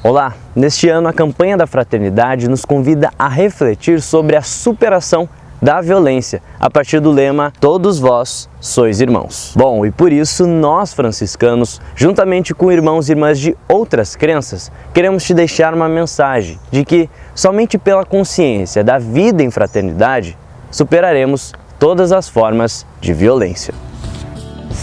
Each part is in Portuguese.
Olá! Neste ano, a campanha da Fraternidade nos convida a refletir sobre a superação da violência, a partir do lema Todos vós sois irmãos. Bom, e por isso nós franciscanos, juntamente com irmãos e irmãs de outras crenças, queremos te deixar uma mensagem de que somente pela consciência da vida em fraternidade superaremos todas as formas de violência.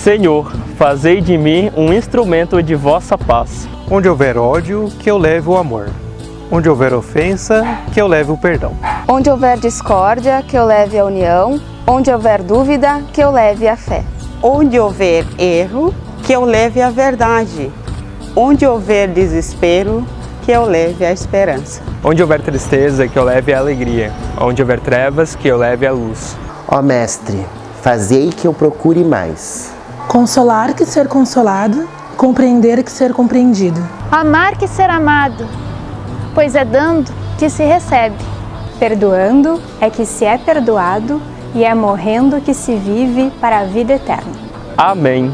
Senhor, fazei de mim um instrumento de vossa paz. Onde houver ódio, que eu leve o amor. Onde houver ofensa, que eu leve o perdão. Onde houver discórdia, que eu leve a união. Onde houver dúvida, que eu leve a fé. Onde houver erro, que eu leve a verdade. Onde houver desespero, que eu leve a esperança. Onde houver tristeza, que eu leve a alegria. Onde houver trevas, que eu leve a luz. Ó Mestre, fazei que eu procure mais. Consolar que ser consolado, compreender que ser compreendido. Amar que ser amado, pois é dando que se recebe. Perdoando é que se é perdoado e é morrendo que se vive para a vida eterna. Amém.